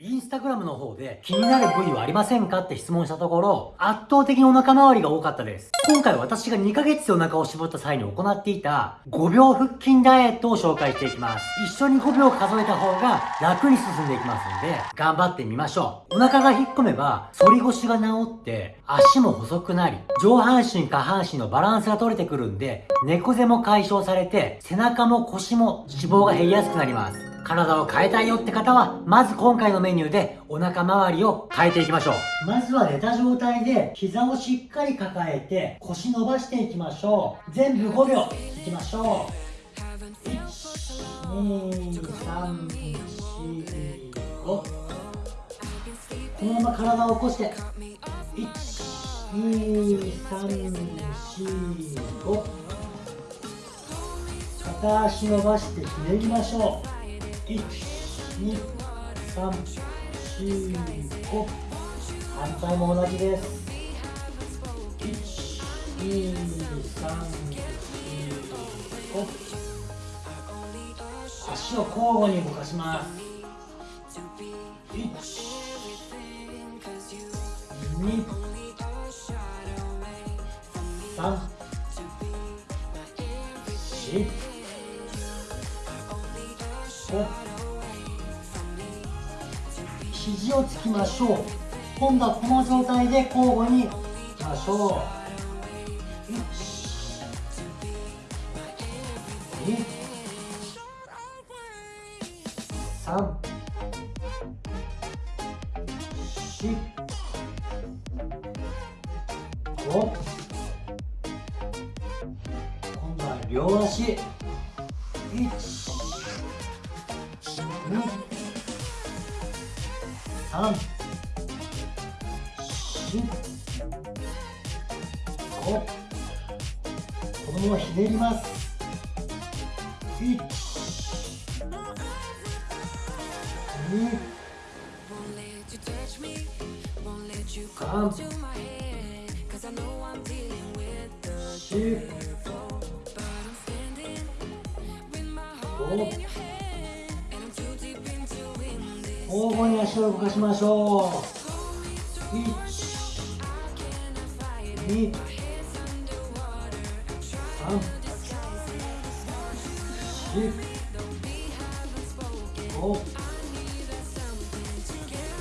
インスタグラムの方で気になる部位はありませんかって質問したところ、圧倒的にお腹周りが多かったです。今回私が2ヶ月でお腹を絞った際に行っていた5秒腹筋ダイエットを紹介していきます。一緒に5秒数えた方が楽に進んでいきますので、頑張ってみましょう。お腹が引っ込めば、反り腰が治って、足も細くなり、上半身下半身のバランスが取れてくるんで、猫背も解消されて、背中も腰も脂肪が減りやすくなります。体を変えたいよって方は、まず今回のメニューでお腹周りを変えていきましょう。まずは寝た状態で膝をしっかり抱えて腰伸ばしていきましょう。全部5秒いきましょう。1、2、3、4、5。このまま体を起こして、1、2、3、4、5。片足伸ばしてひねりましょう。1、2、3、4、5反対も同じです。1、2、3、4、5足を交互に動かします。1、2、3、4、5、肘をつきましょう。今度はこの状態で交互にいきましょう。1 2 3 4 5今度は両足。三、四、五。このままひねります。一、二、三、四、五。交互に足を動かしましょう1 2 3 4 5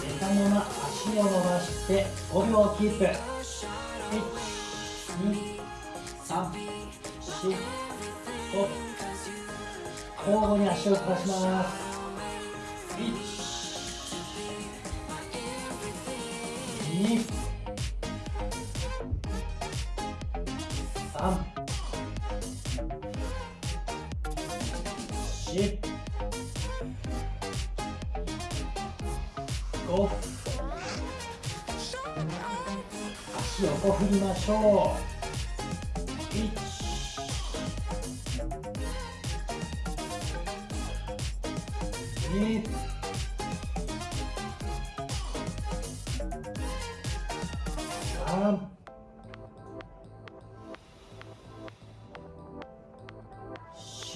寝たまま足を伸ばして5秒キープ1 2 3 4 5交互に足を動かします。3 4 5足横振りましょう。1 2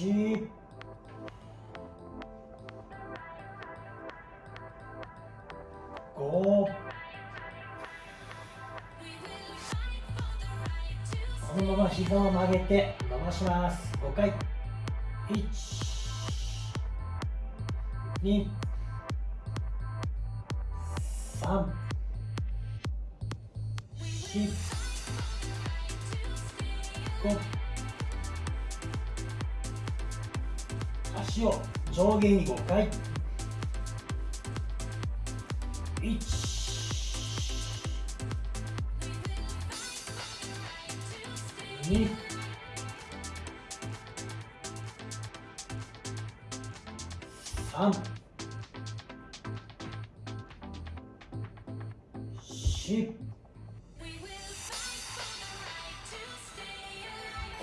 四、五、このまま膝を曲げて伸ばします。5回。1、2、3、4 5足を上下に5回。1 2 3 4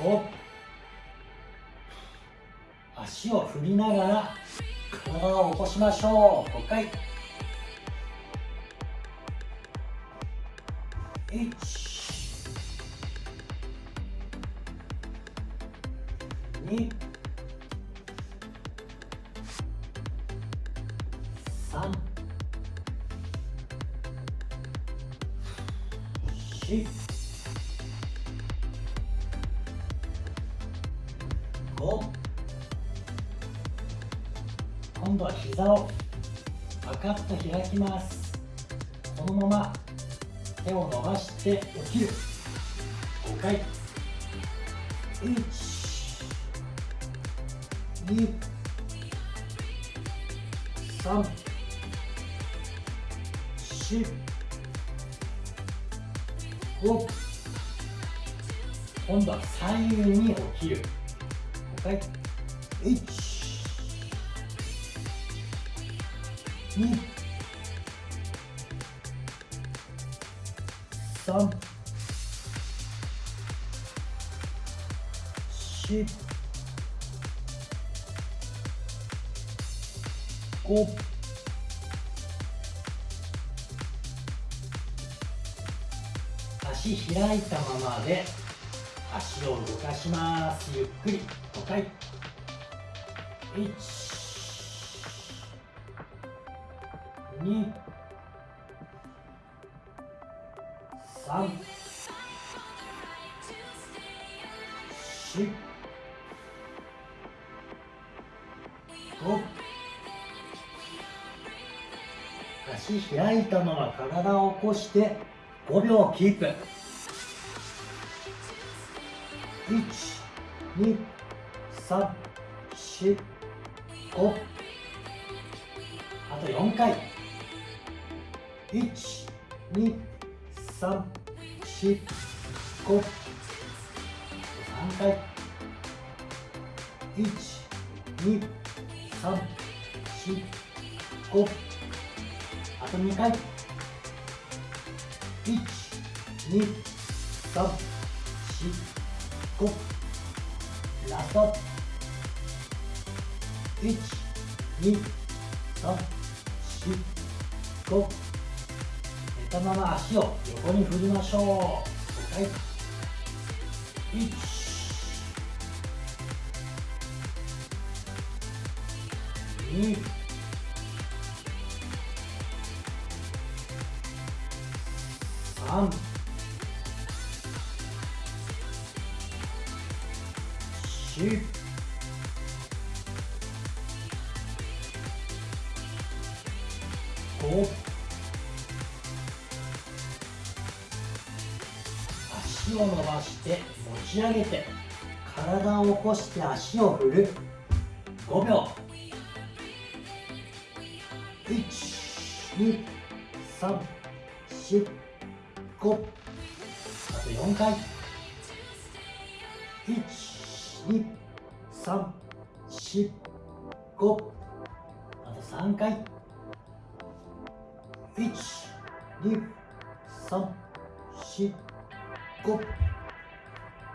お足を振りながら体を起こしましょう。5回。1 2 3 4度は膝をパカッと開きます。このまま手を伸ばして起きる。5回。1 2 3 4 5今度は左右に起きる。5回。1 2 3 4 5足開いたままで足を動かしますゆっくり5回1 2 3 4 5足開いたまま体を起こして5秒キープ。1 2 3 4 5あと4回。1 2 3 4 5 3回1 2 3 4 5あと2回。1 2 3 4 5ラスト。12345ったまま足を横に振りましょう。はい。1二三四。五を伸ばして持ち上げて体を起こして足を振る。5秒。1 2 3 4 5あと4回。1 2 3 4 5あと3回。1 2 3 4 5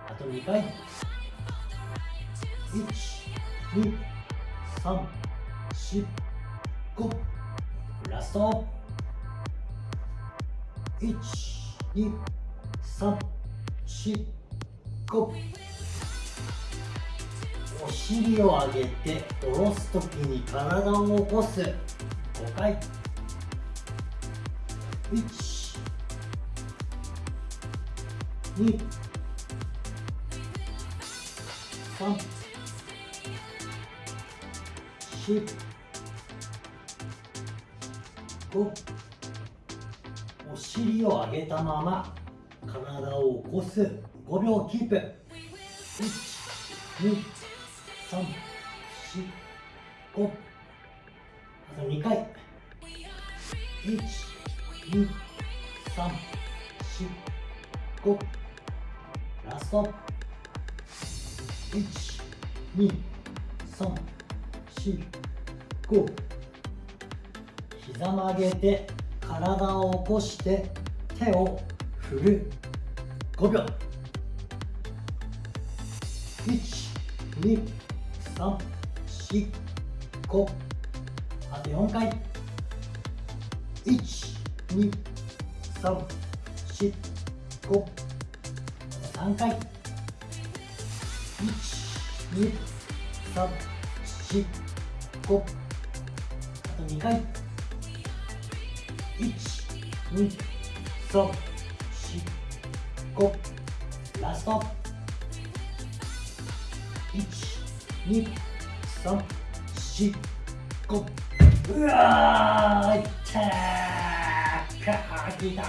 あと2回。1 2 3 4 5ラスト。1 2 3 4 5お尻を上げて下ろすときに体を起こす。5回。1 2 3 4 5お尻を上げたまま体を起こす5秒キープ。1 2 3 4 5あと2回。1 2 3 4 5ラスト。1 2 3 4 5膝曲げて体を起こして手を振る。5秒。1 2 3 4 5あと4回。12345 3回。123456あと2回。1 2 3 4 5 5ラスト。12345うわーいったー。かーきた